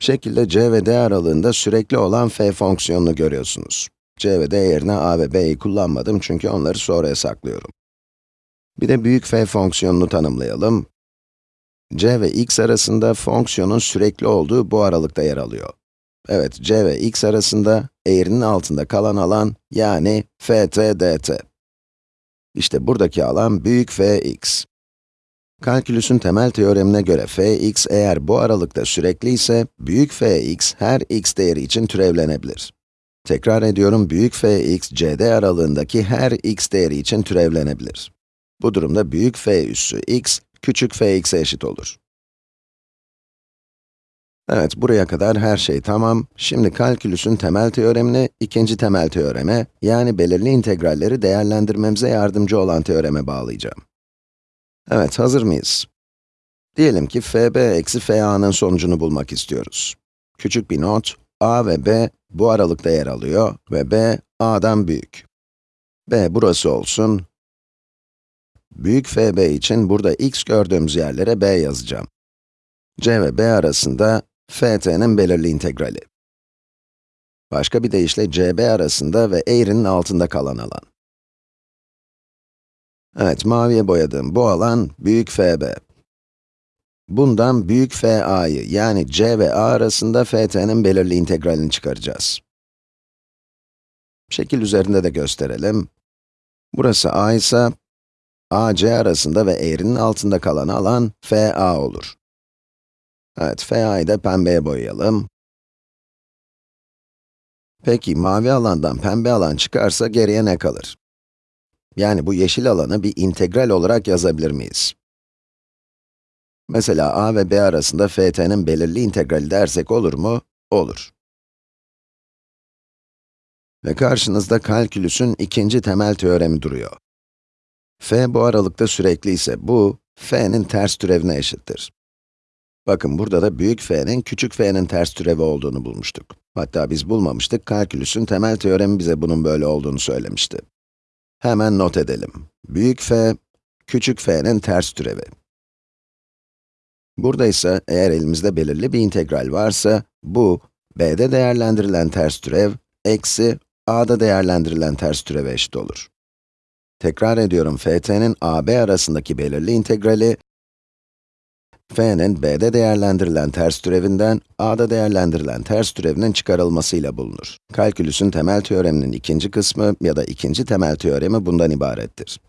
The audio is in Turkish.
Şekilde c ve d aralığında sürekli olan f fonksiyonunu görüyorsunuz. c ve d yerine a ve b'yi kullanmadım çünkü onları sonraya saklıyorum. Bir de büyük f fonksiyonunu tanımlayalım. c ve x arasında fonksiyonun sürekli olduğu bu aralıkta yer alıyor. Evet, c ve x arasında eğrinin altında kalan alan, yani ft dt. İşte buradaki alan büyük fx. Kalkülüsün temel teoremine göre fx eğer bu aralıkta sürekli ise, büyük fx her x değeri için türevlenebilir. Tekrar ediyorum, büyük fx, cd aralığındaki her x değeri için türevlenebilir. Bu durumda büyük f üssü x, küçük fx'e eşit olur. Evet, buraya kadar her şey tamam. Şimdi kalkülüsün temel teoremini ikinci temel teoreme, yani belirli integralleri değerlendirmemize yardımcı olan teoreme bağlayacağım. Evet, hazır mıyız? Diyelim ki fb eksi fa'nın sonucunu bulmak istiyoruz. Küçük bir not, a ve b bu aralıkta yer alıyor ve b, a'dan büyük. b burası olsun. Büyük fb için burada x gördüğümüz yerlere b yazacağım. c ve b arasında ft'nin belirli integrali. Başka bir deyişle cb arasında ve eğrinin altında kalan alan. Evet, maviye boyadığım bu alan büyük fb. Bundan büyük fa'yı, yani c ve a arasında ft'nin belirli integralini çıkaracağız. Şekil üzerinde de gösterelim. Burası a ise, ac arasında ve eğrinin altında kalan alan fa olur. Evet, fa'yı da pembeye boyayalım. Peki, mavi alandan pembe alan çıkarsa geriye ne kalır? Yani bu yeşil alanı bir integral olarak yazabilir miyiz? Mesela a ve b arasında ft'nin belirli integrali dersek olur mu? Olur. Ve karşınızda kalkülüsün ikinci temel teoremi duruyor. f bu aralıkta sürekli ise bu, f'nin ters türevine eşittir. Bakın burada da büyük f'nin küçük f'nin ters türevi olduğunu bulmuştuk. Hatta biz bulmamıştık, kalkülüsün temel teoremi bize bunun böyle olduğunu söylemişti. Hemen not edelim. Büyük f, küçük f'nin ters türevi. Burada ise eğer elimizde belirli bir integral varsa, bu, b'de değerlendirilen ters türev, eksi a'da değerlendirilen ters türeve eşit olur. Tekrar ediyorum, ft'nin ab arasındaki belirli integrali, f'nin b'de değerlendirilen ters türevinden, a'da değerlendirilen ters türevinin çıkarılmasıyla bulunur. Kalkülüsün temel teoreminin ikinci kısmı ya da ikinci temel teoremi bundan ibarettir.